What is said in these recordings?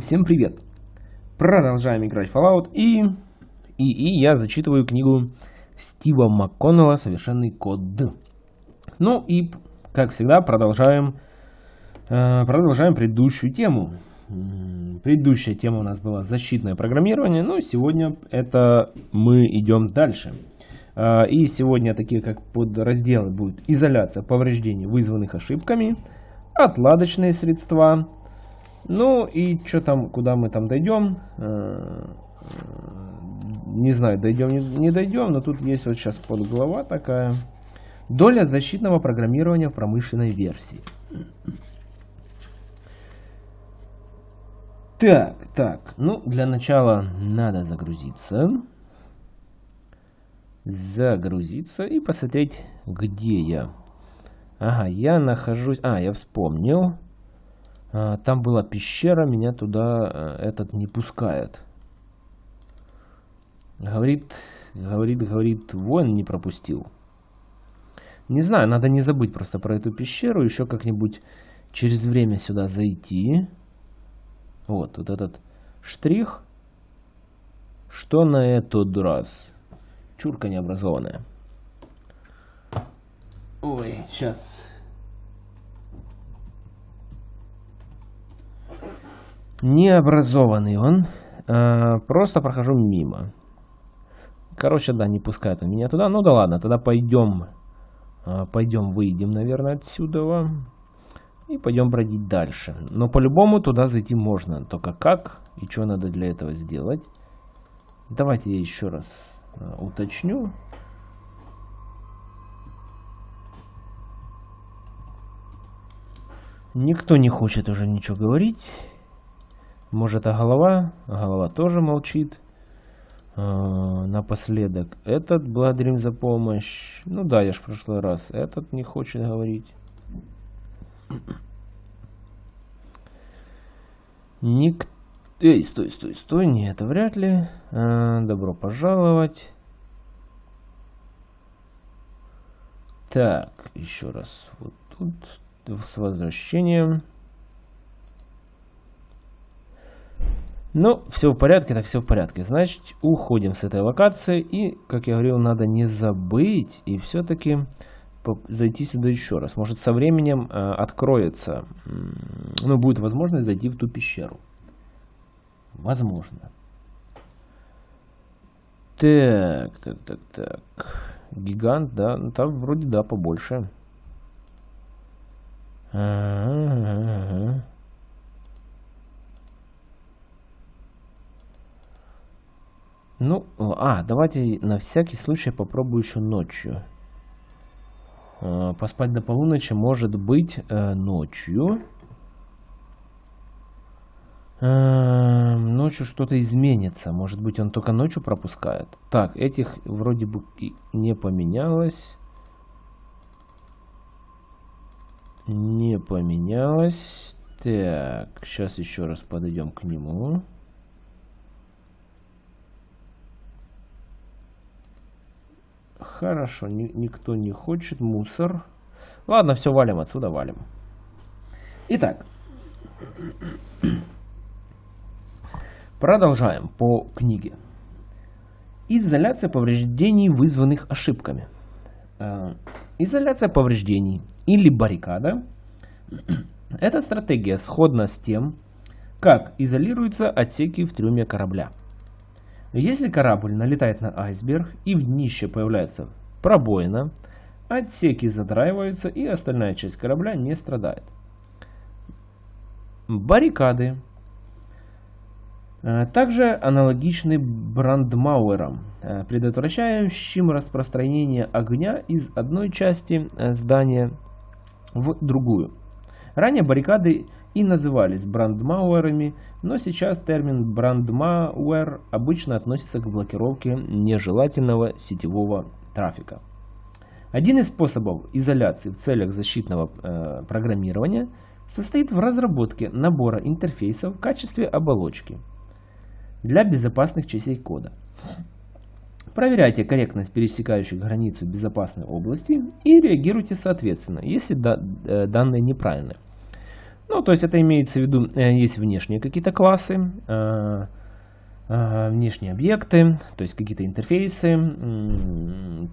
Всем привет! Продолжаем играть в Fallout и, и, и я зачитываю книгу Стива МакКоннелла «Совершенный код». Ну и, как всегда, продолжаем, э, продолжаем предыдущую тему. Предыдущая тема у нас была защитное программирование, но сегодня это мы идем дальше. Э, и сегодня такие как подразделы будут изоляция повреждений, вызванных ошибками, отладочные средства, ну и что там, куда мы там дойдем, э, не знаю, дойдем, не дойдем, но тут есть вот сейчас подглава такая. Доля защитного программирования в промышленной версии. Так, так, ну для начала надо загрузиться. Загрузиться и посмотреть, где я. Ага, я нахожусь... А, я вспомнил. А, там была пещера, меня туда э, этот не пускает. Говорит, говорит, говорит, воин не пропустил. Не знаю, надо не забыть просто про эту пещеру, еще как-нибудь через время сюда зайти. Вот, вот этот штрих. Что на этот раз? Чурка необразованная. Ой, сейчас Необразованный он. Э, просто прохожу мимо. Короче, да, не пускает он меня туда. Ну да ладно, тогда пойдем. Э, пойдем, выйдем, наверное, отсюда. И пойдем бродить дальше. Но по-любому туда зайти можно. Только как и что надо для этого сделать. Давайте я еще раз э, уточню. Никто не хочет уже ничего говорить. Может, а голова? голова тоже молчит. А, напоследок, этот благодарим за помощь. Ну да, я ж в прошлый раз. Этот не хочет говорить. Ник... Эй, стой, стой, стой. Нет, это вряд ли. А, добро пожаловать. Так, еще раз. Вот тут с возвращением. Ну, все в порядке, так все в порядке. Значит, уходим с этой локации. И, как я говорил, надо не забыть и все-таки зайти сюда еще раз. Может, со временем э, откроется, ну, будет возможность зайти в ту пещеру. Возможно. Так, так, так, так. Гигант, да, ну, там вроде да, побольше. Ага, ага, Ну, а, давайте на всякий случай попробую еще ночью. А, поспать до полуночи может быть э, ночью. Э, ночью что-то изменится. Может быть он только ночью пропускает. Так, этих вроде бы не поменялось. Не поменялось. Так, сейчас еще раз подойдем к нему. Хорошо, ни, никто не хочет. Мусор. Ладно, все, валим отсюда, валим. Итак. Продолжаем по книге. Изоляция повреждений, вызванных ошибками. Э, изоляция повреждений или баррикада – это стратегия сходна с тем, как изолируются отсеки в трюме корабля – если корабль налетает на айсберг и в днище появляется пробоина, отсеки задраиваются и остальная часть корабля не страдает. Баррикады э, также аналогичны брандмауэрам, э, предотвращающим распространение огня из одной части э, здания в другую. Ранее баррикады и назывались брандмауэрами, но сейчас термин брандмауэр обычно относится к блокировке нежелательного сетевого трафика. Один из способов изоляции в целях защитного э, программирования состоит в разработке набора интерфейсов в качестве оболочки для безопасных частей кода. Проверяйте корректность пересекающих границу безопасной области и реагируйте соответственно, если э, данные неправильные. Ну, то есть это имеется в виду, есть внешние какие-то классы, Э, внешние объекты, то есть какие-то интерфейсы,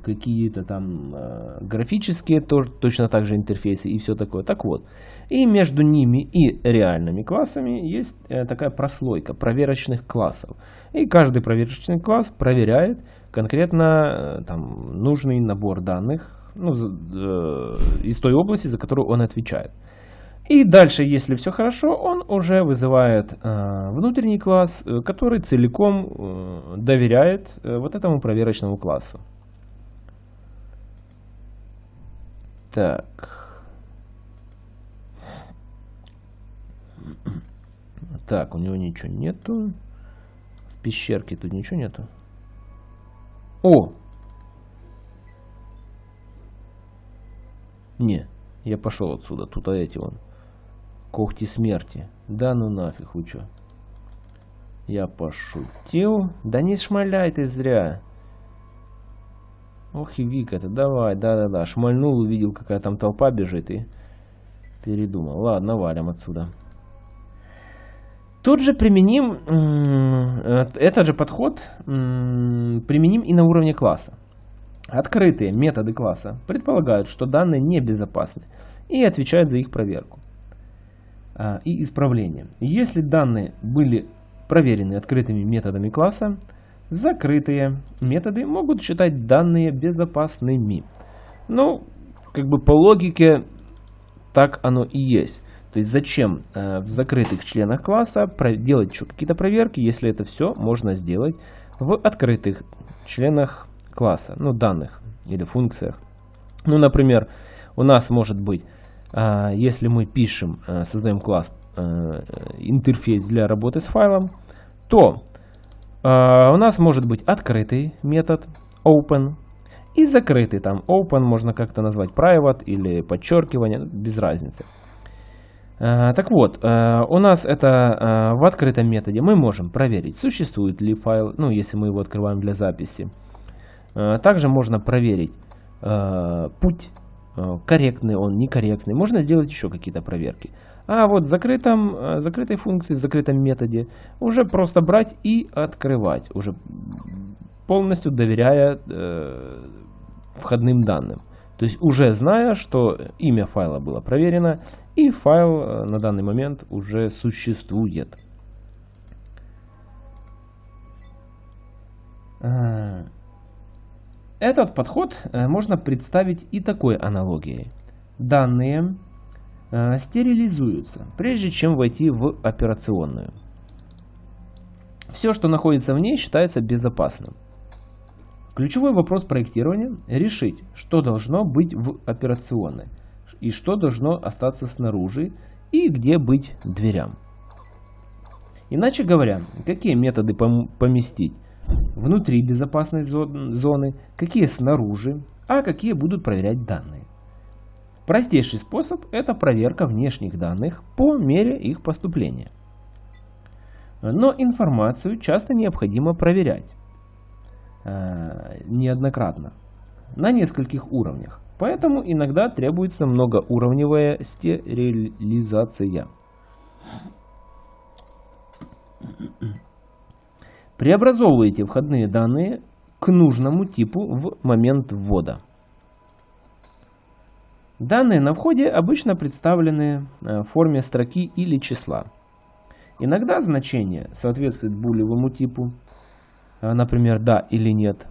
какие-то там э, графические, тоже, точно так же интерфейсы и все такое. Так вот, и между ними и реальными классами есть э, такая прослойка проверочных классов. И каждый проверочный класс проверяет конкретно там, нужный набор данных ну, из той области, за которую он отвечает. И дальше, если все хорошо, он уже вызывает э, внутренний класс, э, который целиком э, доверяет э, вот этому проверочному классу. Так. Так, у него ничего нету. В пещерке тут ничего нету. О! Не, я пошел отсюда. Тут а эти вон. Когти смерти. Да ну нафиг, вы чё? Я пошутил. Да не шмаляй ты зря. Ох и Вика это давай, да-да-да. Шмальнул, увидел, какая там толпа бежит и передумал. Ладно, валим отсюда. Тут же применим, э, этот же подход применим и на уровне класса. Открытые методы класса предполагают, что данные небезопасны и отвечают за их проверку. А, и исправления. Если данные были проверены открытыми методами класса, закрытые методы могут считать данные безопасными. Ну, как бы по логике так оно и есть. То есть зачем э, в закрытых членах класса делать еще какие-то проверки, если это все можно сделать в открытых членах класса, ну данных или функциях. Ну, например, у нас может быть если мы пишем, э, создаем класс э, интерфейс для работы с файлом, то а, у нас может быть открытый метод open и закрытый там open можно как-то назвать private или подчеркивание, без разницы. А, так вот, у нас это в открытом методе мы можем проверить, существует ли файл, ну если мы его открываем для записи. Также можно проверить путь Э, корректный он, некорректный. Можно сделать еще какие-то проверки. А вот в закрытом, э, закрытой функции, в закрытом методе уже просто брать и открывать, уже полностью доверяя э, входным данным. То есть уже зная, что имя файла было проверено и файл э, на данный момент уже существует. Этот подход э, можно представить и такой аналогией. Данные э, стерилизуются, прежде чем войти в операционную. Все, что находится в ней, считается безопасным. Ключевой вопрос проектирования – решить, что должно быть в операционной, и что должно остаться снаружи, и где быть дверям. Иначе говоря, какие методы поместить внутри безопасной зоны, какие снаружи, а какие будут проверять данные. Простейший способ – это проверка внешних данных по мере их поступления. Но информацию часто необходимо проверять э, неоднократно на нескольких уровнях. Поэтому иногда требуется многоуровневая стерилизация. Преобразовывайте входные данные к нужному типу в момент ввода. Данные на входе обычно представлены э, в форме строки или числа. Иногда значение соответствует булевому типу, э, например, да или нет.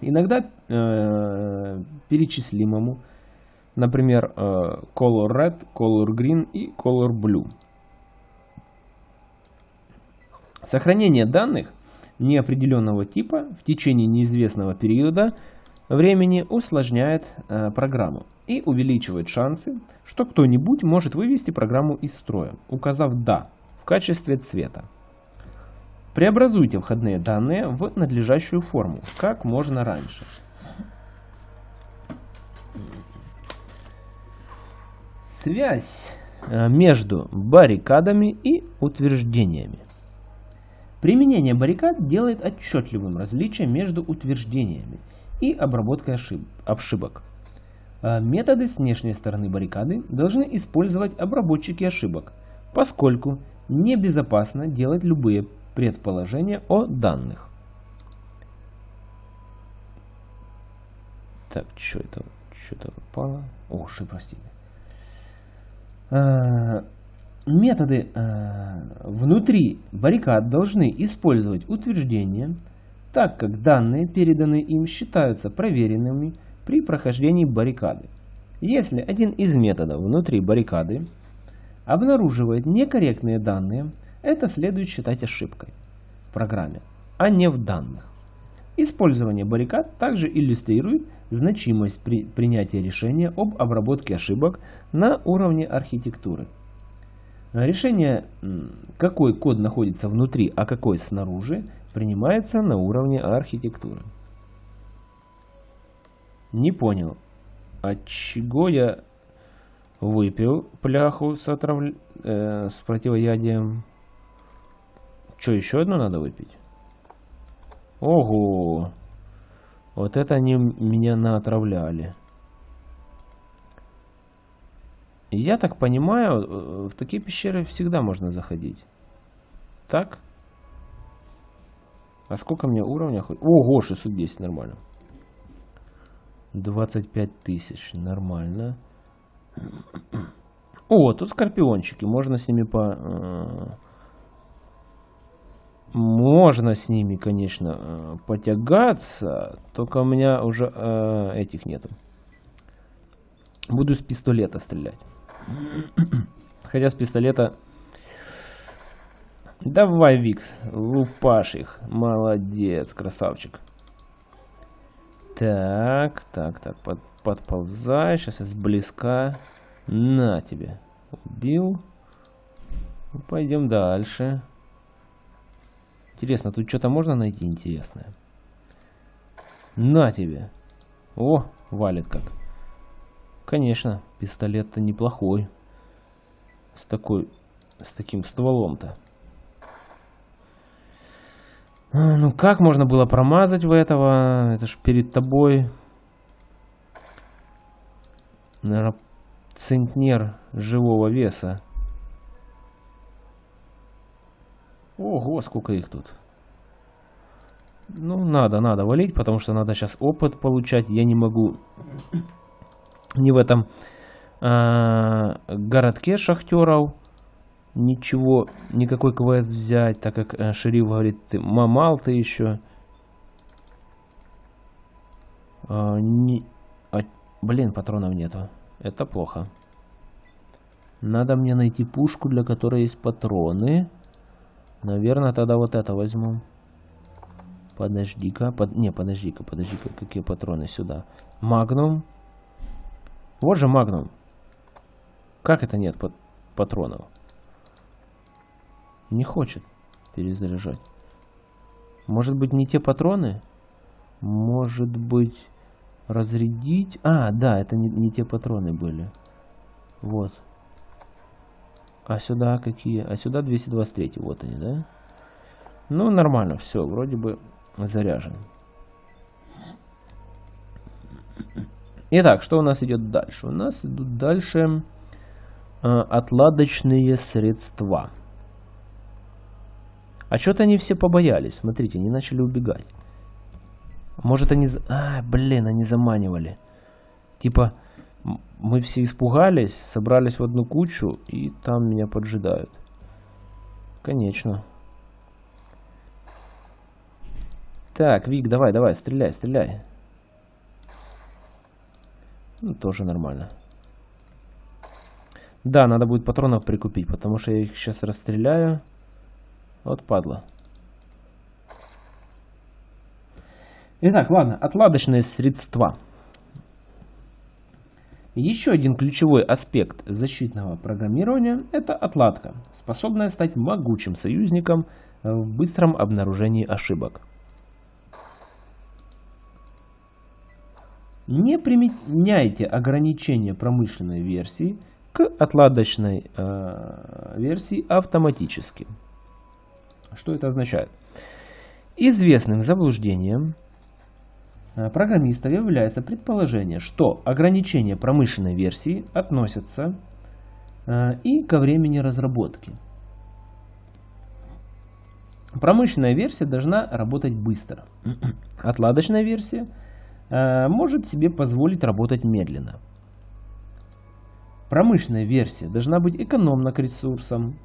Иногда э, перечислимому, например, э, color red, color green и color blue. Сохранение данных неопределенного типа в течение неизвестного периода времени усложняет э, программу и увеличивает шансы, что кто-нибудь может вывести программу из строя, указав «да» в качестве цвета. Преобразуйте входные данные в надлежащую форму как можно раньше. Связь э, между баррикадами и утверждениями. Применение баррикад делает отчетливым различие между утверждениями и обработкой ошибок. А, методы с внешней стороны баррикады должны использовать обработчики ошибок, поскольку небезопасно делать любые предположения о данных. Так, что это? Что-то упало. О, ши, простите. Методы а, внутри баррикад должны использовать утверждения, так как данные, переданные им, считаются проверенными при прохождении баррикады. Если один из методов внутри баррикады обнаруживает некорректные данные, это следует считать ошибкой в программе, а не в данных. Использование баррикад также иллюстрирует значимость при принятии решения об обработке ошибок на уровне архитектуры. Решение, какой код находится внутри, а какой снаружи, принимается на уровне архитектуры. Не понял, от чего я выпил пляху с, отрав... э, с противоядием? Что, еще одну надо выпить? Ого! Вот это они меня наотравляли. Я так понимаю, э, в такие пещеры всегда можно заходить. Так? А сколько мне уровня? Ого, 610, нормально. 25 тысяч, нормально. О, тут скорпиончики, можно с ними по... Э, можно с ними, конечно, э, потягаться, только у меня уже этих нету. Буду с пистолета стрелять. Хотя с пистолета... Давай, Викс, лупашь их. Молодец, красавчик. Так, так, так, под, подползай. Сейчас я сблизка. На тебе. Убил. Ну, пойдем дальше. Интересно, тут что-то можно найти интересное? На тебе. О, валит как. Конечно, пистолет-то неплохой. С такой, с таким стволом-то. А, ну как можно было промазать в этого? Это ж перед тобой. Наверное, центнер живого веса. Ого, сколько их тут. Ну, надо, надо валить, потому что надо сейчас опыт получать. Я не могу ни в этом э, городке шахтеров ничего, никакой квест взять, так как э, шериф говорит, ты мамал ты еще. А, не, а, блин, патронов нету. Это плохо. Надо мне найти пушку, для которой есть патроны. Наверное, тогда вот это возьму. Подожди-ка. Под... Не, подожди-ка, подожди-ка. Какие патроны сюда? Магнум. Вот же магнум. Как это нет пат патронов? Не хочет перезаряжать. Может быть не те патроны? Может быть разрядить? А, да, это не, не те патроны были. Вот. А сюда какие? А сюда 223. Вот они, да? Ну, нормально, все, вроде бы заряжен. Итак, что у нас идет дальше? У нас идут дальше э, отладочные средства. А что-то они все побоялись. Смотрите, они начали убегать. Может они... А, блин, они заманивали. Типа, мы все испугались, собрались в одну кучу, и там меня поджидают. Конечно. Так, Вик, давай, давай, стреляй, стреляй. Ну, тоже нормально. Да, надо будет патронов прикупить, потому что я их сейчас расстреляю. Вот падла. Итак, ладно, отладочные средства. Еще один ключевой аспект защитного программирования – это отладка, способная стать могучим союзником в быстром обнаружении ошибок. Не применяйте ограничения промышленной версии к отладочной э, версии автоматически. Что это означает? Известным заблуждением э, программистов является предположение, что ограничения промышленной версии относятся э, и ко времени разработки. Промышленная версия должна работать быстро. Отладочная версия может себе позволить работать медленно. Промышленная версия должна быть экономна к ресурсам.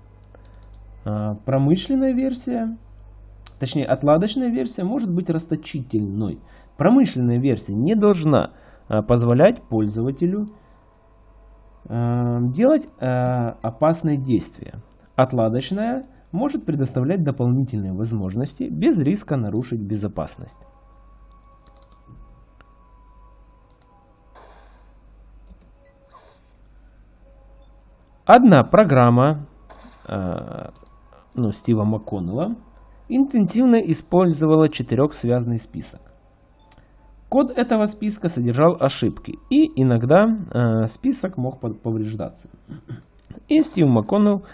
Э, промышленная версия, точнее отладочная версия может быть расточительной. Промышленная версия не должна э, позволять пользователю э, делать э, опасные действия. Отладочная может предоставлять дополнительные возможности без риска нарушить безопасность. Одна программа э, ну, Стива МакКоннелла интенсивно использовала четырехсвязный список. Код этого списка содержал ошибки, и иногда э, список мог повреждаться. И Стив МакКоннелл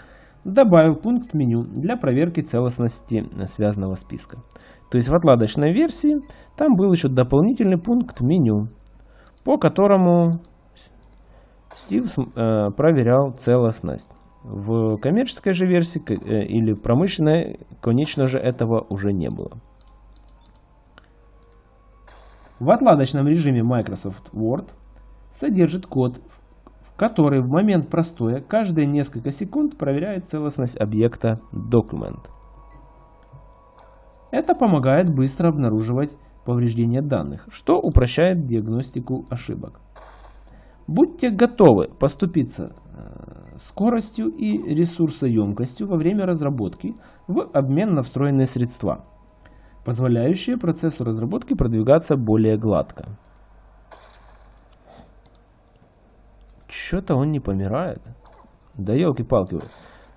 добавил пункт меню для проверки целостности связанного списка. То есть в отладочной версии там был еще дополнительный пункт меню, по которому Стив э, проверял целостность. В коммерческой же версии э, или в промышленной, конечно же, этого уже не было. В отладочном режиме Microsoft Word содержит код, который в момент простоя каждые несколько секунд проверяет целостность объекта Document. Это помогает быстро обнаруживать повреждения данных, что упрощает диагностику ошибок. Будьте готовы поступиться э, скоростью и ресурсоемкостью во время разработки в обмен на встроенные средства, позволяющие процессу разработки продвигаться более гладко. Что-то он не помирает. Да елки-палки.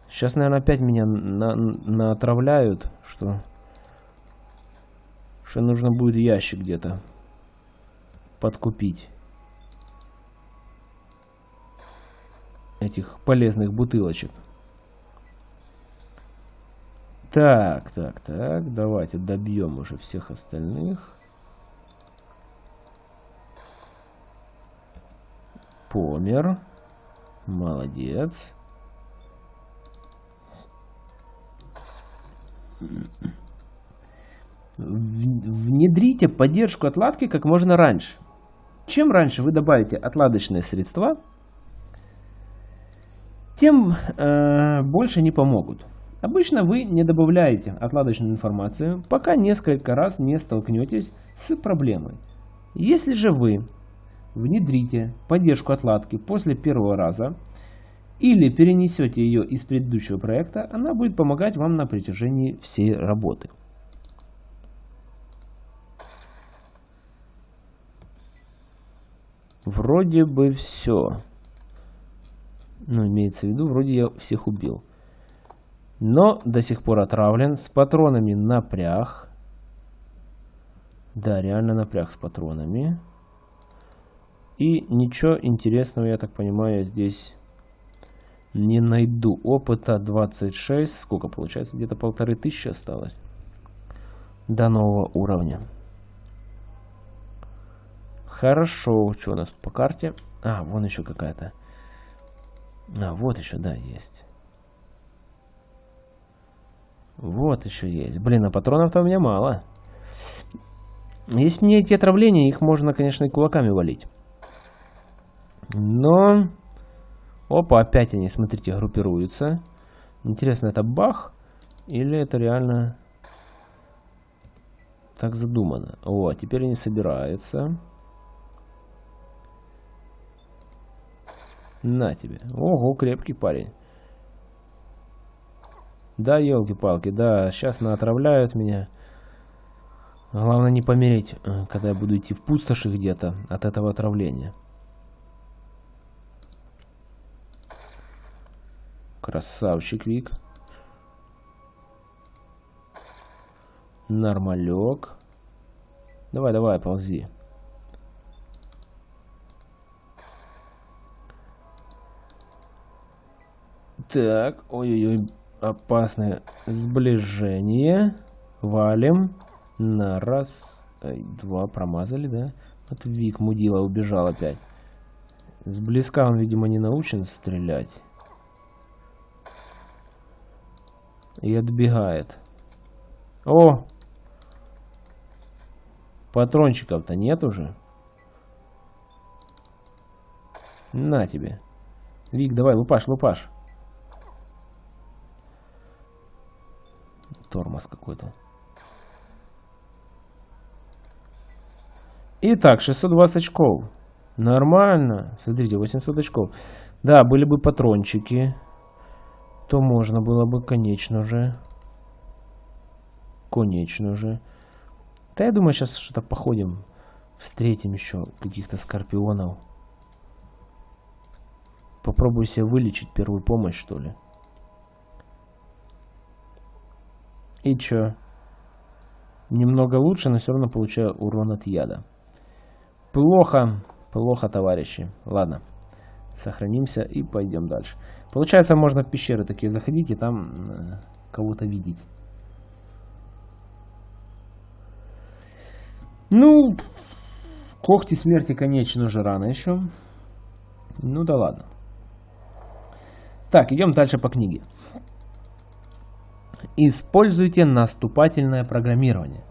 Сейчас, наверное, опять меня на натравляют, что, что нужно будет ящик где-то подкупить. Этих полезных бутылочек. Так, так, так, давайте добьем уже всех остальных. Помер. Молодец. Внедрите поддержку отладки как можно раньше. Чем раньше вы добавите отладочные средства, тем э, больше не помогут. Обычно вы не добавляете отладочную информацию, пока несколько раз не столкнетесь с проблемой. Если же вы внедрите поддержку отладки после первого раза или перенесете ее из предыдущего проекта, она будет помогать вам на протяжении всей работы. Вроде бы все. Ну, имеется в виду, вроде я всех убил. Но до сих пор отравлен. С патронами напряг. Да, реально напряг с патронами. И ничего интересного, я так понимаю, здесь не найду. Опыта 26. Сколько получается? Где-то полторы тысячи осталось. До нового уровня. Хорошо. Что у нас по карте? А, вон еще какая-то. А, вот еще, да, есть. Вот еще есть. Блин, а патронов-то у меня мало. Если мне эти отравления, их можно, конечно, и кулаками валить. Но... Опа, опять они, смотрите, группируются. Интересно, это бах? Или это реально так задумано? О, теперь они собираются. На тебе. Ого, крепкий парень. Да, елки-палки, да, сейчас наотравляют меня. Главное не помереть, э, когда я буду идти в пустоши где-то от этого отравления. Красавчик Вик. Нормалек. Давай, давай, ползи. Так, ой-ой-ой, опасное сближение. Валим на раз, Два промазали, да? Вот Вик мудила убежал опять. С близка он, видимо, не научен стрелять. И отбегает. О! Патрончиков-то нет уже. На тебе. Вик, давай, лупаш, лупаш. Тормоз какой-то. Итак, 620 очков. Нормально. Смотрите, 800 очков. Да, были бы патрончики, то можно было бы, конечно же. Конечно же. Да я думаю, сейчас что-то походим. Встретим еще каких-то скорпионов. Попробую себе вылечить первую помощь, что ли. И чё? Немного лучше, но все равно получаю урон от яда. Плохо, плохо, товарищи. Ладно, сохранимся и пойдем дальше. Получается, можно в пещеры такие заходить и там э, кого-то видеть. Ну, когти смерти, конечно же, рано еще. Ну да ладно. Так, идем дальше по книге. Используйте наступательное программирование.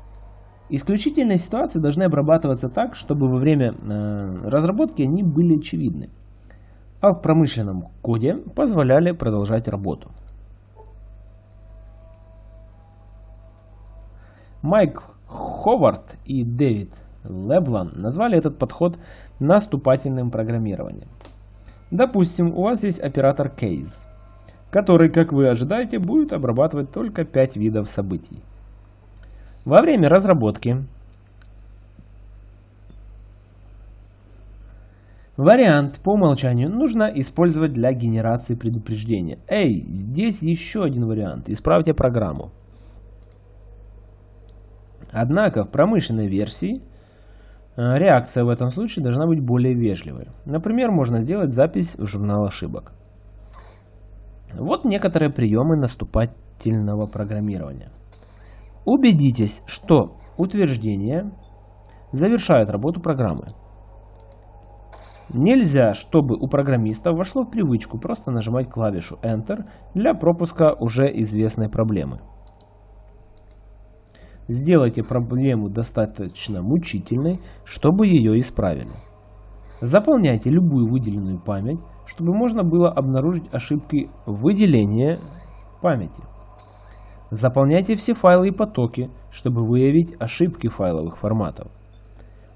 Исключительные ситуации должны обрабатываться так, чтобы во время э, разработки они были очевидны, а в промышленном коде позволяли продолжать работу. Майк Ховард и Дэвид Леблан назвали этот подход наступательным программированием. Допустим, у вас есть оператор Case, который, как вы ожидаете, будет обрабатывать только 5 видов событий. Во время разработки вариант по умолчанию нужно использовать для генерации предупреждения. Эй, здесь еще один вариант. Исправьте программу. Однако в промышленной версии э, реакция в этом случае должна быть более вежливой. Например, можно сделать запись в журнал ошибок. Вот некоторые приемы наступательного программирования. Убедитесь, что утверждение завершает работу программы. Нельзя, чтобы у программиста вошло в привычку просто нажимать клавишу Enter для пропуска уже известной проблемы. Сделайте проблему достаточно мучительной, чтобы ее исправили. Заполняйте любую выделенную память, чтобы можно было обнаружить ошибки выделения памяти. Заполняйте все файлы и потоки, чтобы выявить ошибки файловых форматов.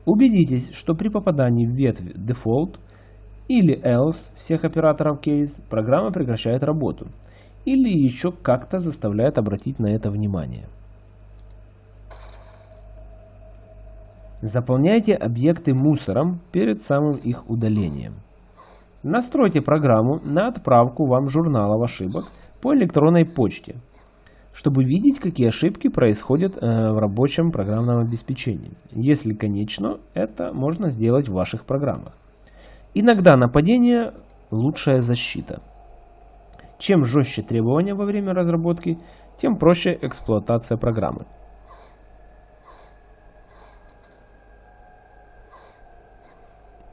Убедитесь, что при попадании в ветвь Default или Else всех операторов Case программа прекращает работу или еще как-то заставляет обратить на это внимание. Заполняйте объекты мусором перед самым их удалением. Настройте программу на отправку вам журналов ошибок по электронной почте – чтобы видеть, какие ошибки происходят э, в рабочем программном обеспечении. Если конечно, это можно сделать в ваших программах. Иногда нападение – лучшая защита. Чем жестче требования во время разработки, тем проще эксплуатация программы.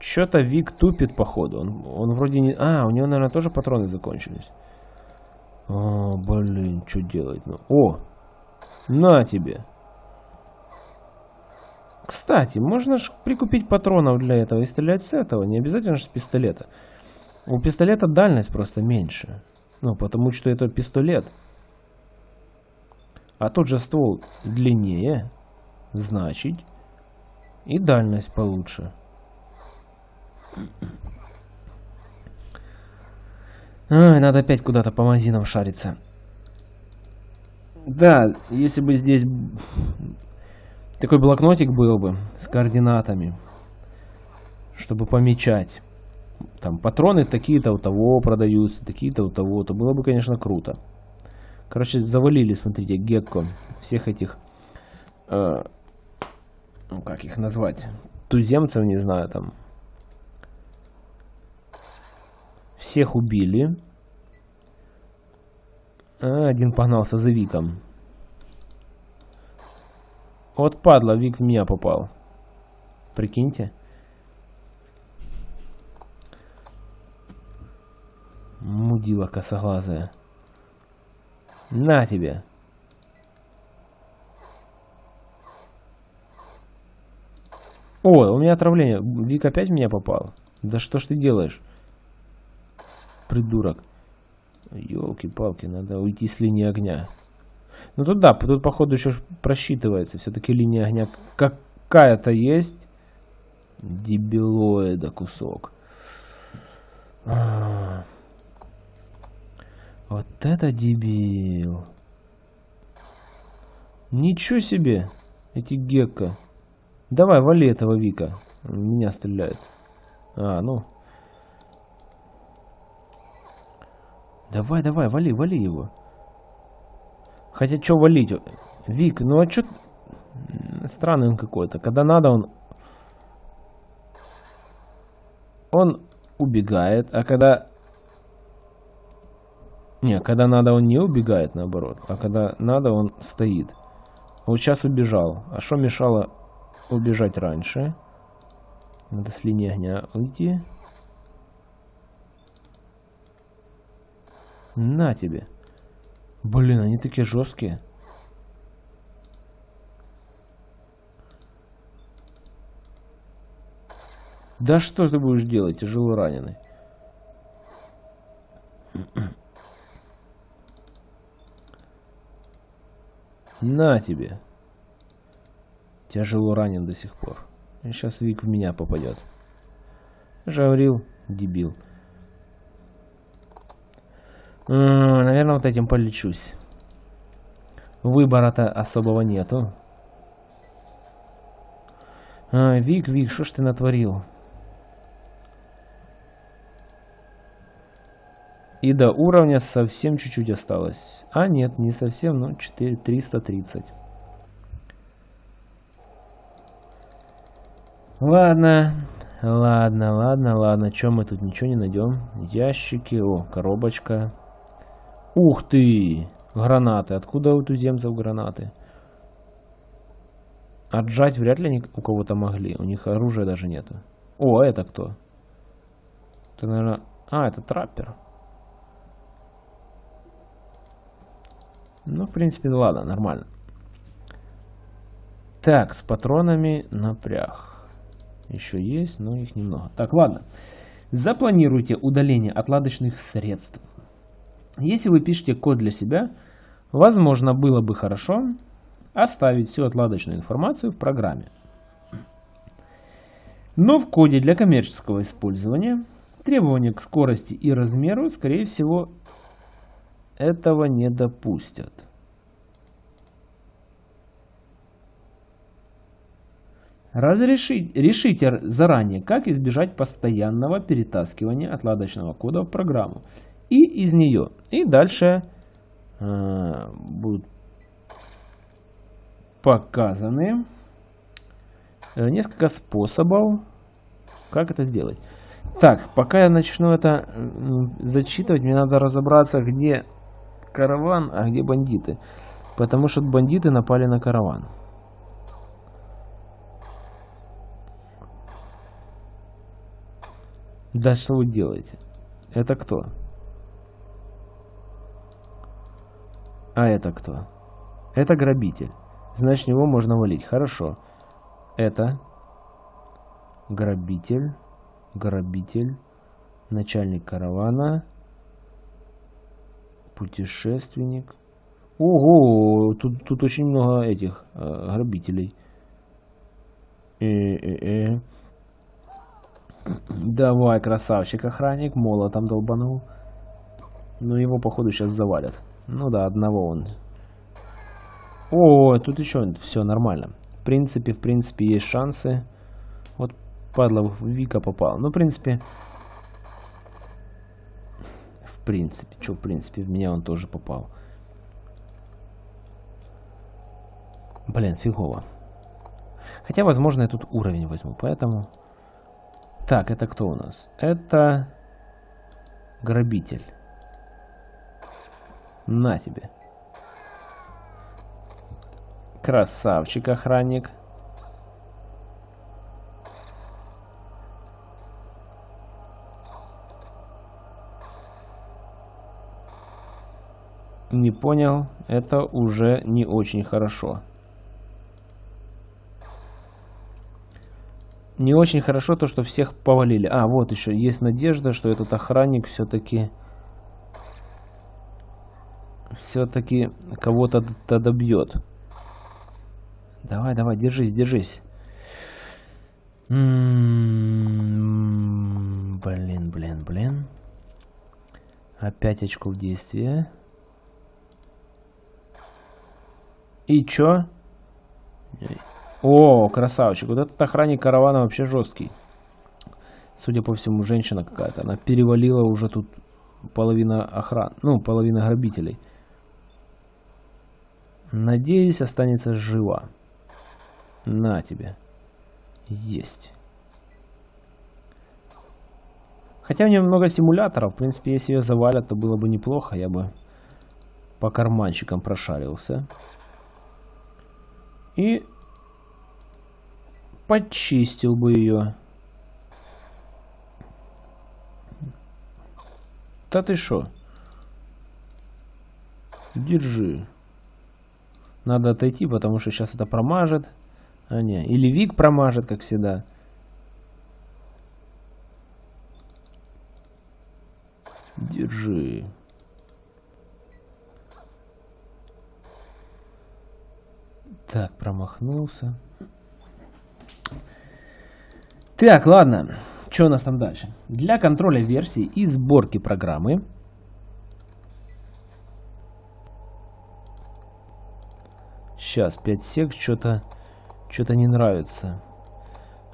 Что-то Вик тупит походу. Он, он вроде не... А, у него, наверное, тоже патроны закончились. О, блин, что делать? Ну, о, на тебе. Кстати, можно же прикупить патронов для этого и стрелять с этого. Не обязательно же с пистолета. У пистолета дальность просто меньше. Ну, потому что это пистолет. А тот же ствол длиннее. Значит, и дальность получше. Ой, надо опять куда-то по магазинам шариться. Да, если бы здесь такой блокнотик был бы с координатами, чтобы помечать. Там патроны такие-то у того продаются, такие-то у того, то было бы, конечно, круто. Короче, завалили, смотрите, гекко всех этих, э, ну как их назвать, туземцев, не знаю, там, Всех убили. А, один погнался за Виком. Вот падла, Вик в меня попал. Прикиньте. Мудила косоглазая. На тебе. О, у меня отравление. Вик опять в меня попал. Да что ж ты делаешь? Придурок. Елки-палки, надо уйти с линии огня. Ну тут да, тут походу еще просчитывается. Все-таки линия огня какая-то есть. Дебилоида кусок. А. Вот это дебил. Ничего себе, эти гекко. Давай, вали этого Вика. Меня стреляет. А, ну. Давай, давай, вали, вали его. Хотя, что валить? Вик, ну а что... Странный он какой-то. Когда надо, он... Он убегает, а когда... Не, когда надо, он не убегает, наоборот. А когда надо, он стоит. Вот сейчас убежал. А что мешало убежать раньше. Надо с линии огня уйти. На тебе. Блин, они такие жесткие. Да что ты будешь делать, тяжело раненый? На тебе. Тяжело ранен до сих пор. Сейчас Вик в меня попадет. Жаврил, дебил. Наверное, вот этим полечусь. Выбора-то особого нету. А, Вик, Вик, что ж ты натворил? И до уровня совсем чуть-чуть осталось. А, нет, не совсем, но 4, 330. Ладно, ладно, ладно, ладно. Чем мы тут ничего не найдем? Ящики, о, коробочка. Ух ты! Гранаты. Откуда у туземцев гранаты? Отжать вряд ли они у кого-то могли. У них оружия даже нету. О, это кто? Это, наверное... А, это траппер. Ну, в принципе, ладно, нормально. Так, с патронами напряг. Еще есть, но их немного. Так, ладно. Запланируйте удаление отладочных средств. Если вы пишете код для себя, возможно, было бы хорошо оставить всю отладочную информацию в программе. Но в коде для коммерческого использования требования к скорости и размеру, скорее всего, этого не допустят. Разрешить, решите заранее, как избежать постоянного перетаскивания отладочного кода в программу и из нее. И дальше э, будут показаны э, несколько способов, как это сделать. Так, пока я начну это зачитывать, мне надо разобраться, где караван, а где бандиты. Потому что бандиты напали на караван. Да что вы делаете? Это кто? А это кто? Это грабитель. Значит, него можно валить. Хорошо. Это грабитель. Грабитель. Начальник каравана. Путешественник. Ого, тут, тут очень много этих э, грабителей. Э -э -э. Давай, красавчик, охранник, молотом долбанул. Ну, его, походу, сейчас завалят. Ну да, одного он. О, тут еще все нормально. В принципе, в принципе, есть шансы. Вот, падла, Вика попал. Ну, в принципе... В принципе, что в принципе, в меня он тоже попал. Блин, фигово. Хотя, возможно, я тут уровень возьму, поэтому... Так, это кто у нас? Это грабитель. На тебе. Красавчик охранник. Не понял, это уже не очень хорошо. Не очень хорошо то, что всех повалили. А, вот еще есть надежда, что этот охранник все-таки... Все-таки кого-то добьет. Давай, давай, держись, держись. Блин, блин, блин. Опять очков действия. И чё? О, красавчик. Вот этот охранник каравана вообще жесткий. Судя по всему, женщина какая-то. Она перевалила уже тут половина охран. Ну, половина грабителей. Надеюсь, останется жива. На тебе. Есть. Хотя у нее много симуляторов. В принципе, если ее завалят, то было бы неплохо. Я бы по карманчикам прошарился. И почистил бы ее. Да ты шо? Держи. Надо отойти, потому что сейчас это промажет. А не, или Вик промажет, как всегда. Держи. Так, промахнулся. Так, ладно. Что у нас там дальше? Для контроля версий и сборки программы Сейчас, 5 сек, что-то что-то не нравится.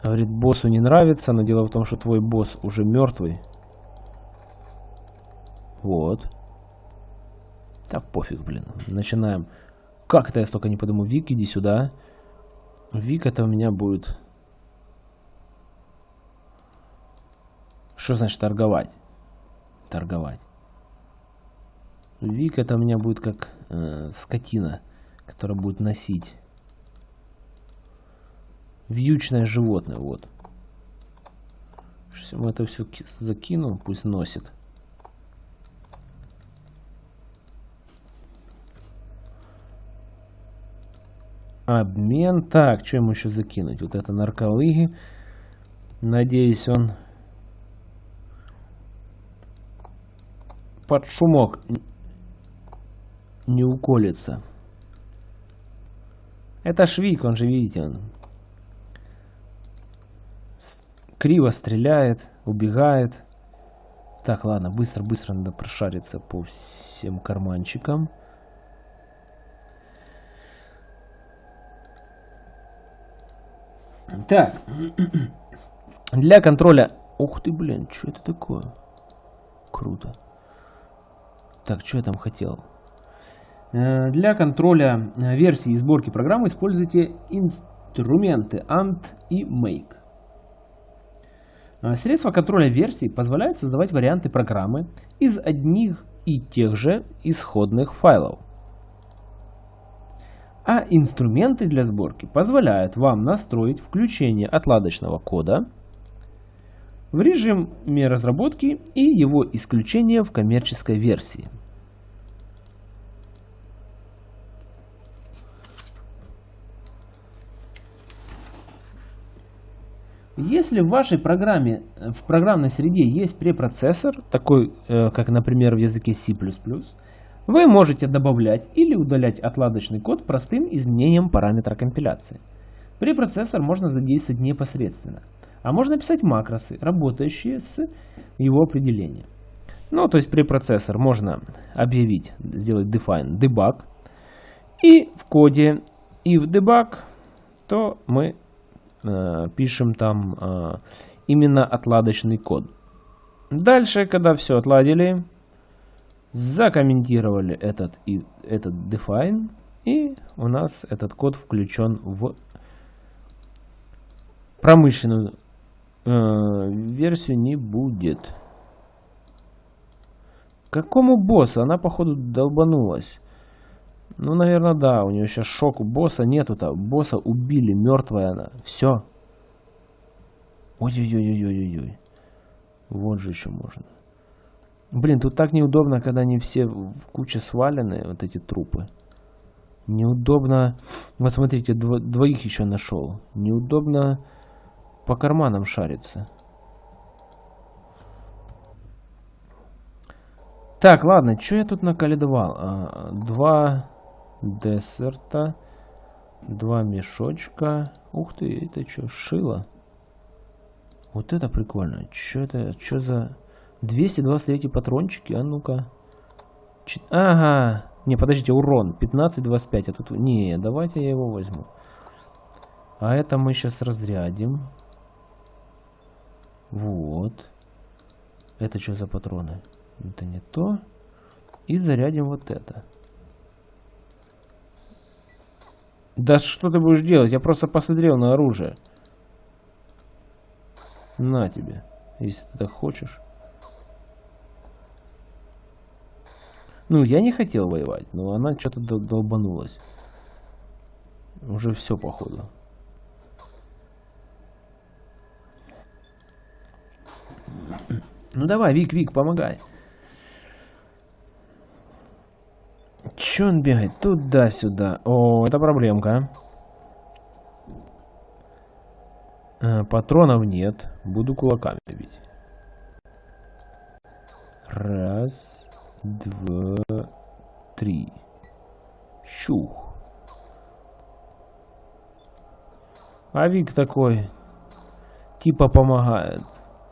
Говорит, боссу не нравится, но дело в том, что твой босс уже мертвый. Вот. Да пофиг, блин. Начинаем. Как это я столько не подумал? Вик, иди сюда. Вик, это у меня будет Что значит торговать? Торговать. Вик это у меня будет как э, скотина, которая будет носить. Вьючное животное, вот. Мы это все закину, пусть носит. Обмен. Так, что ему еще закинуть? Вот это нарколыги. Надеюсь, он под шумок не уколется. Это Швик, он же, видите, он криво стреляет, убегает. Так, ладно, быстро-быстро надо прошариться по всем карманчикам. Так, для контроля... Ух ты, блин, что это такое? Круто. Так, что я там хотел? Э, для контроля э, версии и сборки программы используйте инструменты ANT и Make. Э, средства контроля версий позволяют создавать варианты программы из одних и тех же исходных файлов. А инструменты для сборки позволяют вам настроить включение отладочного кода в режиме разработки и его исключение в коммерческой версии. Если в вашей программе, в программной среде есть препроцессор, такой, э, как, например, в языке C++, вы можете добавлять или удалять отладочный код простым изменением параметра компиляции. Препроцессор можно задействовать непосредственно – а можно писать макросы, работающие с его определением. Ну, то есть препроцессор можно объявить, сделать define debug. И в коде и в debug, то мы э, пишем там э, именно отладочный код. Дальше, когда все отладили, закомментировали этот, и, этот define, и у нас этот код включен в промышленную э, версию не будет. Какому боссу? Она, походу, долбанулась. Ну, наверное, да. У нее сейчас шок. Босса нету-то. Босса убили. Мертвая она. Все. Ой-ой-ой-ой-ой-ой. Вот же еще можно. Блин, тут так неудобно, когда они все в куче свалены, вот эти трупы. Неудобно. Вот смотрите, дво двоих еще нашел. Неудобно по карманам шариться. Так, ладно, что я тут наколедовал? А, два десерта, два мешочка. Ух ты, это что, шило? Вот это прикольно. Что это, что за... 223 патрончики, а ну-ка. Ч... Ага. Не, подождите, урон. 15-25. А тут... Не, давайте я его возьму. А это мы сейчас разрядим. Вот. Это что за патроны? Это не то. И зарядим вот это. Да что ты будешь делать? Я просто посмотрел на оружие. На тебе, если ты так хочешь. Ну, я не хотел воевать, но она что-то долбанулась. Уже все, походу. Ну давай, Вик, Вик, помогай. Че он бегает? Туда-сюда. О, это проблемка. А, патронов нет. Буду кулаками бить. Раз, два, три. Щух. А Вик такой, типа помогает.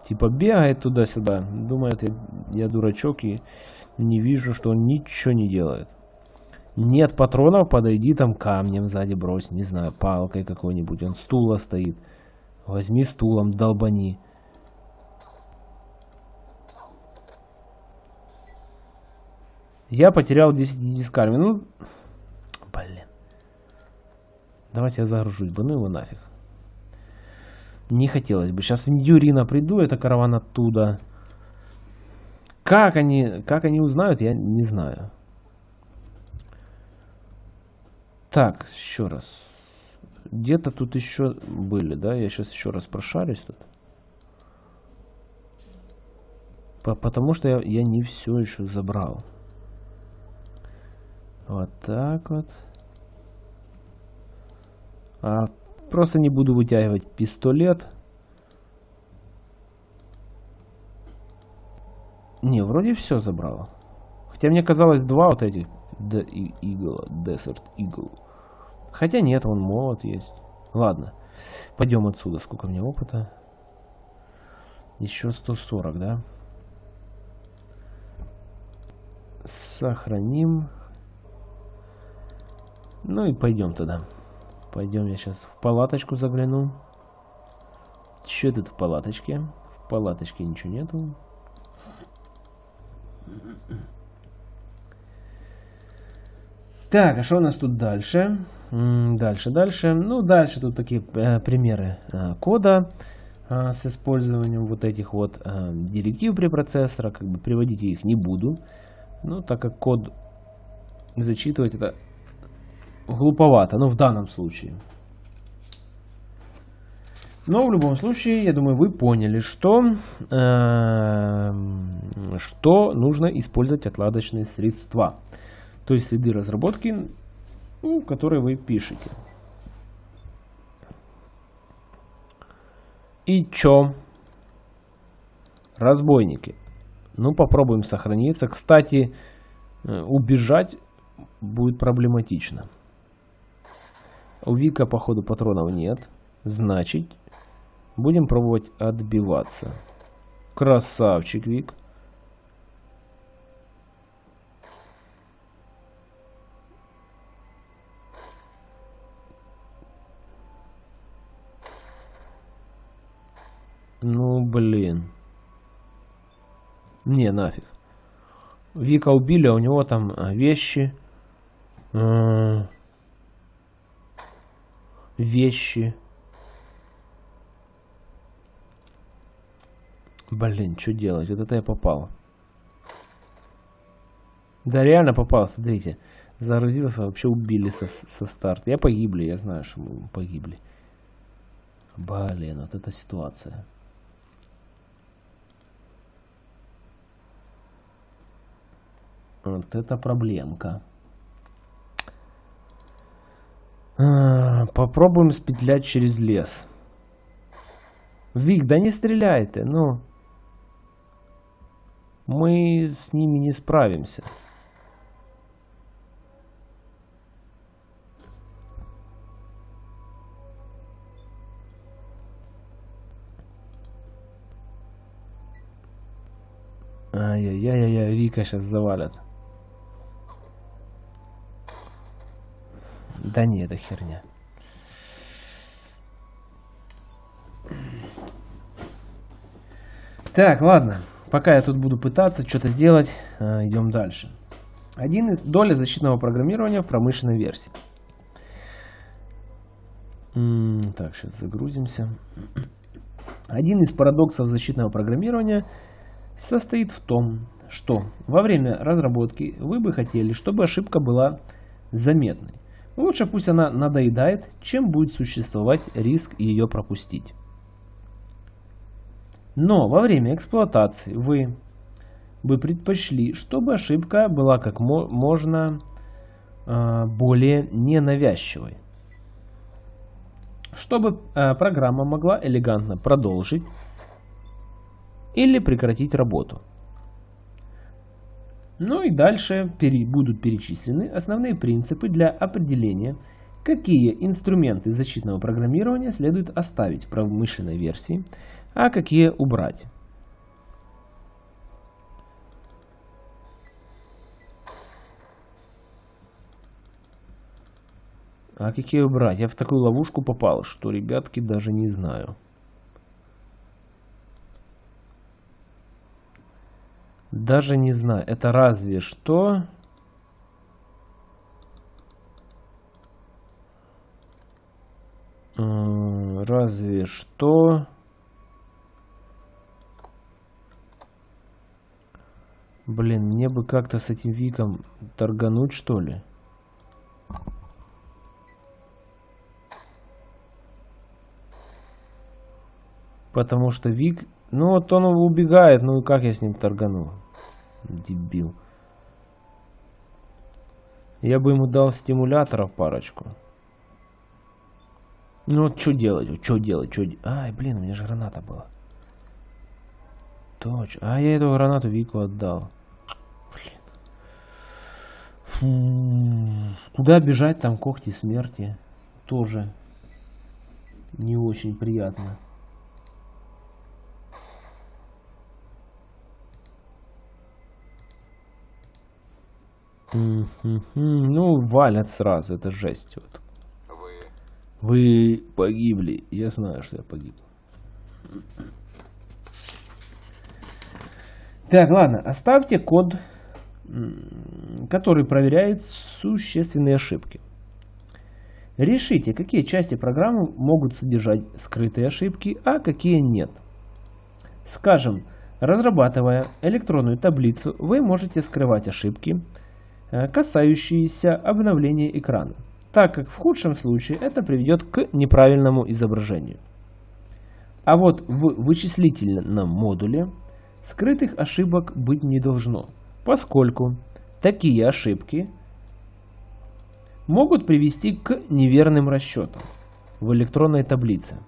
Типа бегает туда-сюда. Думает, я, я дурачок и не вижу, что он ничего не делает. Нет патронов, подойди там камнем сзади брось, не знаю, палкой какой-нибудь. Он стула стоит. Возьми стулом, долбани. Я потерял 10 дискарми. Ну, блин. Давайте я загружусь бы, ну его нафиг. Не хотелось бы. Сейчас в Ньюрина приду, это караван оттуда. Как они, как они узнают, я не знаю. Так, еще раз. Где-то тут еще были, да? Я сейчас еще раз прошарюсь тут. По потому что я, я не все еще забрал. Вот так вот. А, просто не буду вытягивать пистолет. Не, вроде все забрал. Хотя мне казалось два вот этих The Eagle, Desert Eagle. Хотя нет, он молот есть. Ладно, пойдем отсюда. Сколько мне опыта? Еще 140, да? Сохраним. Ну и пойдем туда. Пойдем я сейчас в палаточку загляну. Что тут в палаточке? В палаточке ничего нету. Так, а что у нас тут дальше? Дальше, дальше. Ну, дальше тут такие э, примеры э, кода э, с использованием вот этих вот директив препроцессора. Как бы приводить я их не буду. Ну, так как код зачитывать это глуповато, ну, в данном случае. Но в любом случае, я думаю, вы поняли, что, э, что нужно использовать отладочные средства то есть следы разработки, ну, которые вы пишете. И чё? Разбойники. Ну, попробуем сохраниться. Кстати, э, убежать будет проблематично. У Вика, походу, патронов нет. Значит, будем пробовать отбиваться. Красавчик, Вик. Нафиг. Вика убили, а у него там а, вещи. А, вещи. Блин, что делать? Вот это я попал. Да, реально попал, смотрите. Загрузился, вообще убили со, со старта. Я погибли, я знаю, что мы погибли. Блин, вот эта ситуация. Вот это проблемка. А, попробуем спетлять через лес. Вик, да не стреляй ты, ну. Мы с ними не справимся. Ай-яй-яй-яй, Вика сейчас завалят. Да не, это херня. Так, ладно. Пока я тут буду пытаться что-то сделать, э, идем дальше. Один из доля защитного программирования в промышленной версии. Так, сейчас загрузимся. Один из парадоксов защитного программирования состоит в том, что во время разработки вы бы хотели, чтобы ошибка была заметной. Лучше пусть она надоедает, чем будет существовать риск ее пропустить. Но во время эксплуатации вы бы предпочли, чтобы ошибка была как можно э, более ненавязчивой. Чтобы э, программа могла элегантно продолжить или прекратить работу. Ну и дальше будут перечислены основные принципы для определения, какие инструменты защитного программирования следует оставить в промышленной версии, а какие убрать. А какие убрать? Я в такую ловушку попал, что, ребятки, даже не знаю. Даже не знаю. Это разве что... Разве что... Блин, мне бы как-то с этим Виком торгануть, что ли? Потому что Вик... Ну вот он убегает, ну и как я с ним торгану? Дебил. Я бы ему дал стимуляторов парочку. Ну вот что делать? Что делать? Что... Ай, блин, у меня же граната была. Точно. А я эту гранату Вику отдал. Блин. Фу. Куда бежать? Там когти смерти. Тоже не очень приятно. Ну, валят сразу, это жесть. Вот. Вы... Вы погибли. Я знаю, что я погиб. Так, ладно, оставьте код, который проверяет существенные ошибки. Решите, какие части программы могут содержать скрытые ошибки, а какие нет. Скажем, разрабатывая электронную таблицу, вы можете скрывать ошибки, касающиеся обновления экрана, так как в худшем случае это приведет к неправильному изображению. А вот в вычислительном модуле скрытых ошибок быть не должно, поскольку такие ошибки могут привести к неверным расчетам в электронной таблице.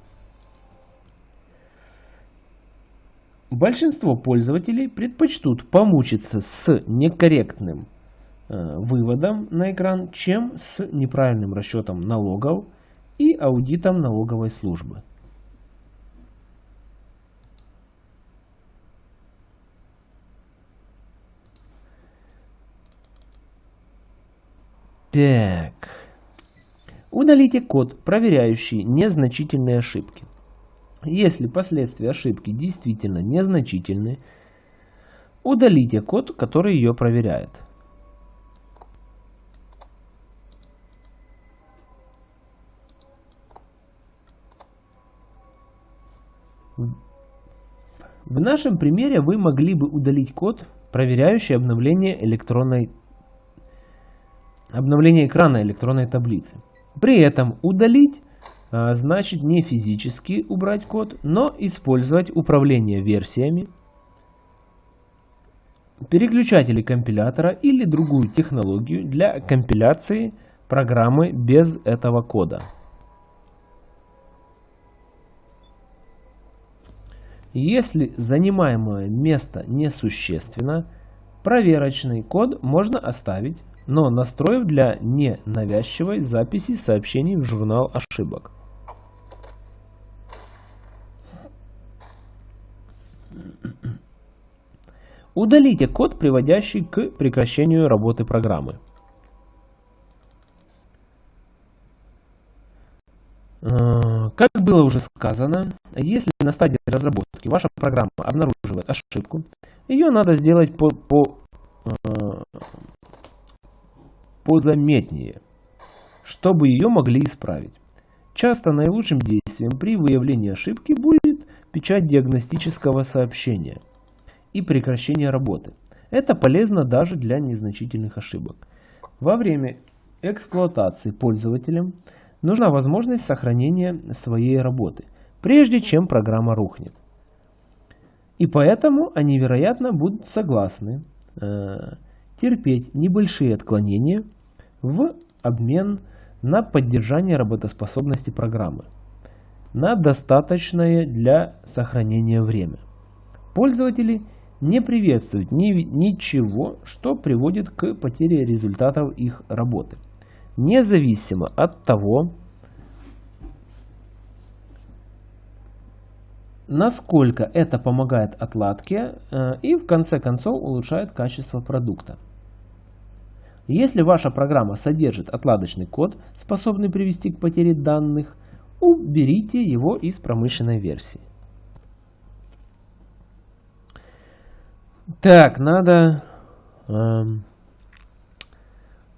Большинство пользователей предпочтут помучиться с некорректным Э, выводом на экран, чем с неправильным расчетом налогов и аудитом налоговой службы. Так. Удалите код, проверяющий незначительные ошибки. Если последствия ошибки действительно незначительны, удалите код, который ее проверяет. В нашем примере вы могли бы удалить код, проверяющий обновление электронной обновление экрана электронной таблицы. При этом удалить а, значит не физически убрать код, но использовать управление версиями, переключатели компилятора или другую технологию для компиляции программы без этого кода. Если занимаемое место несущественно, проверочный код можно оставить, но настроив для ненавязчивой записи сообщений в журнал ошибок. Удалите код, приводящий к прекращению работы программы. Как было уже сказано, если на стадии разработки ваша программа обнаруживает ошибку, ее надо сделать по, по, э, позаметнее, чтобы ее могли исправить. Часто наилучшим действием при выявлении ошибки будет печать диагностического сообщения и прекращение работы. Это полезно даже для незначительных ошибок. Во время эксплуатации пользователем нужна возможность сохранения своей работы, прежде чем программа рухнет. И поэтому они, вероятно, будут согласны э, терпеть небольшие отклонения в обмен на поддержание работоспособности программы на достаточное для сохранения время. Пользователи не приветствуют ни, ничего, что приводит к потере результатов их работы независимо от того, насколько это помогает отладке э, и в конце концов улучшает качество продукта. Если ваша программа содержит отладочный код, способный привести к потере данных, уберите его из промышленной версии. Так, надо... Эм,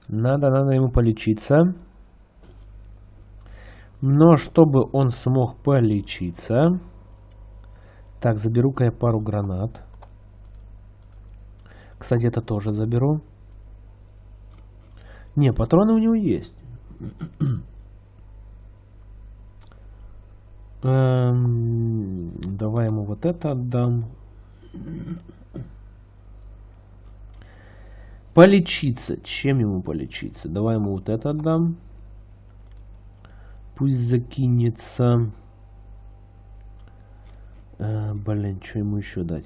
надо, надо ему полечиться. Но чтобы он смог полечиться... Так, заберу-ка я пару гранат. Кстати, это тоже заберу. Не, патроны у него есть. эм, давай ему вот это отдам. Полечиться. Чем ему полечиться? Давай ему вот это отдам. Пусть закинется. А, блин, что ему еще дать?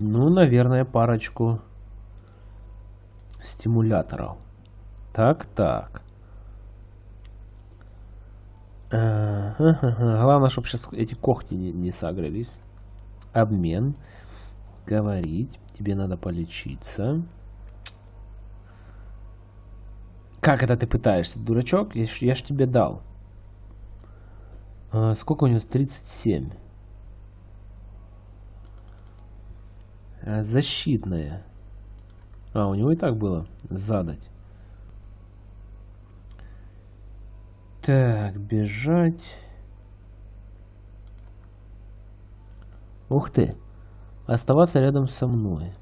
Ну, наверное, парочку стимуляторов. Так, так. А. Главное, чтобы сейчас эти когти не, не сагрились. Обмен. Говорить. Тебе надо полечиться. Как это ты пытаешься, дурачок? Я ж, я ж тебе дал. А, сколько у него? 37. А, защитная. А, у него и так было. Задать. Так, бежать. Ух ты оставаться рядом со мной.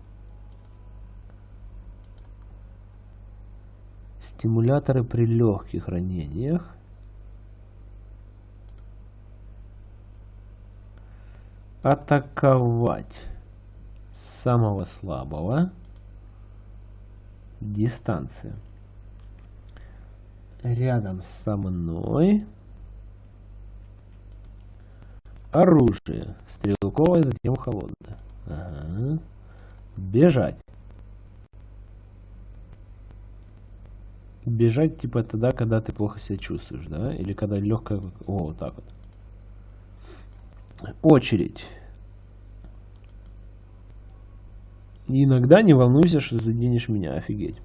Стимуляторы при легких ранениях. Атаковать самого слабого. Дистанция. Рядом со мной. Оружие. Стрелковое, затем холодное. Ага. Бежать. Бежать типа тогда, когда ты плохо себя чувствуешь, да? Или когда легкая... О, вот так вот. Очередь. Иногда не волнуйся, что заденешь меня. Офигеть.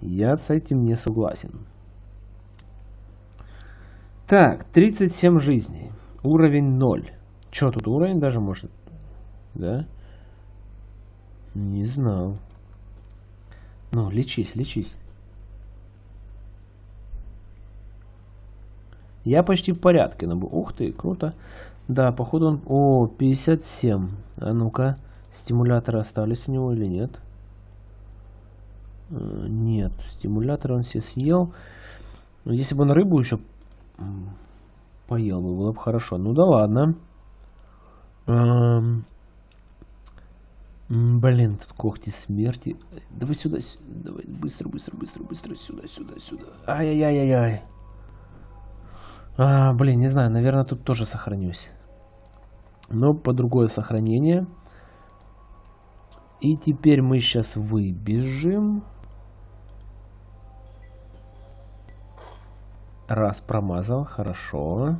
Я с этим не согласен. Так, 37 жизней. Уровень 0. Что тут уровень даже может да? Не знал. Ну, лечись, лечись. Я почти в порядке. Но... Ух ты, круто. Да, походу он... О, 57. А ну-ка, стимуляторы остались у него или нет? Э, нет, стимулятор он все съел. Если бы он рыбу еще поел бы, было бы хорошо. Ну да ладно. Эм... Блин, тут когти смерти. Давай сюда, давай быстро, быстро, быстро, быстро, сюда, сюда, сюда. Ай-яй-яй-яй. А, блин, не знаю, наверное, тут тоже сохранюсь. Но по другое сохранение. И теперь мы сейчас выбежим. Раз промазал, хорошо.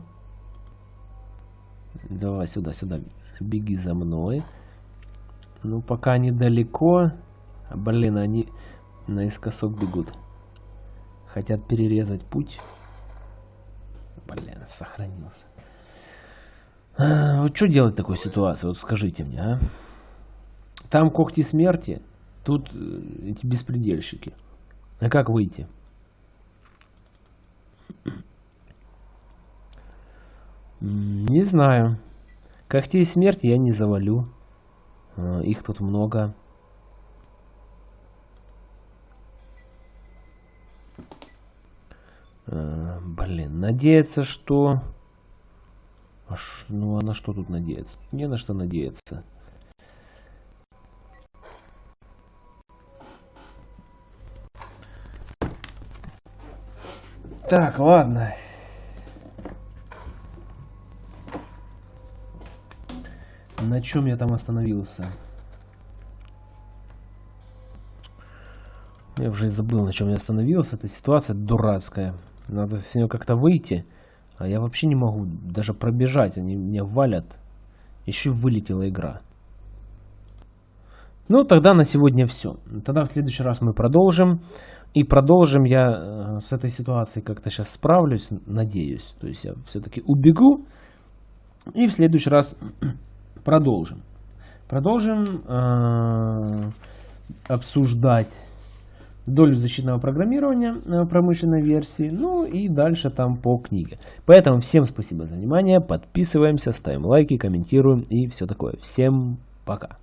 Давай сюда, сюда. Беги за мной. Ну, пока они далеко. Блин, они наискосок бегут. Хотят перерезать путь. Блин, сохранился. А, вот что делать в такой ситуации? Вот скажите мне, а? Там когти смерти, тут э, эти беспредельщики. А как выйти? Не знаю. Когтей смерти я не завалю. А, их тут много. А, блин, надеяться, что... Аж, ну, а на что тут надеяться? Не на что надеяться. Так, ладно. На чем я там остановился? Я уже забыл, на чем я остановился. Эта ситуация дурацкая. Надо с нее как-то выйти. А я вообще не могу даже пробежать. Они меня валят. Еще вылетела игра. Ну, тогда на сегодня все. Тогда в следующий раз мы продолжим. И продолжим я э, с этой ситуацией как-то сейчас справлюсь, надеюсь. То есть я все-таки убегу. И в следующий раз продолжим. Продолжим э, обсуждать долю защитного программирования э, промышленной версии, ну и дальше там по книге. Поэтому всем спасибо за внимание, подписываемся, ставим лайки, комментируем и все такое. Всем пока.